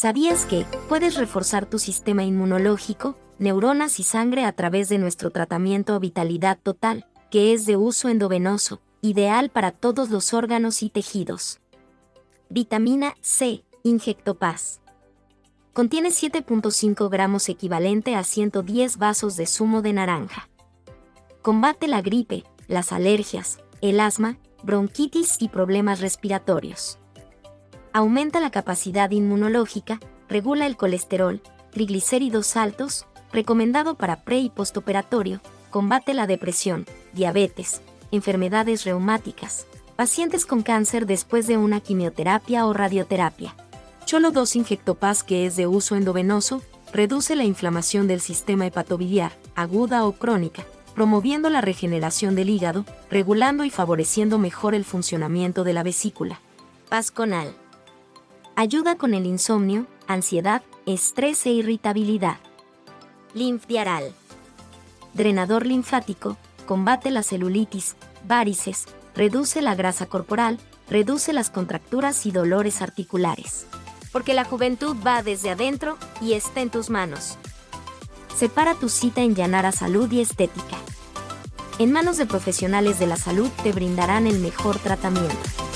¿Sabías que puedes reforzar tu sistema inmunológico, neuronas y sangre a través de nuestro tratamiento Vitalidad Total, que es de uso endovenoso, ideal para todos los órganos y tejidos? Vitamina C, Injectopaz. Contiene 7.5 gramos equivalente a 110 vasos de zumo de naranja. Combate la gripe, las alergias, el asma, bronquitis y problemas respiratorios aumenta la capacidad inmunológica, regula el colesterol, triglicéridos altos, recomendado para pre y postoperatorio, combate la depresión, diabetes, enfermedades reumáticas, pacientes con cáncer después de una quimioterapia o radioterapia. Cholo 2 Injectopaz que es de uso endovenoso, reduce la inflamación del sistema hepatobiliar, aguda o crónica, promoviendo la regeneración del hígado, regulando y favoreciendo mejor el funcionamiento de la vesícula. Pasconal. Ayuda con el insomnio, ansiedad, estrés e irritabilidad. Linfdiaral. Drenador linfático, combate la celulitis, varices, reduce la grasa corporal, reduce las contracturas y dolores articulares. Porque la juventud va desde adentro y está en tus manos. Separa tu cita en Llanara Salud y Estética. En manos de profesionales de la salud te brindarán el mejor tratamiento.